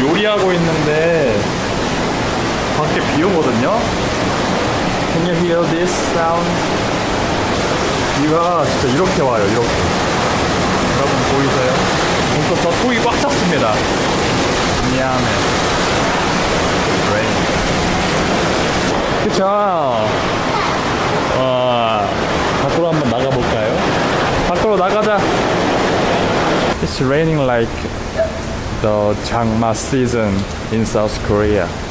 요리하고 있는데 밖에 비 오거든요. Can you hear this sound? 비가 진짜 이렇게 와요. 이렇게. 여러분 보이세요? 벌써 저 속이 꽉 찼습니다. 미안해. 그쵸? 와, 밖으로 한번 나가볼까요? 밖으로 나가자. It's raining like the 장마 season in South Korea.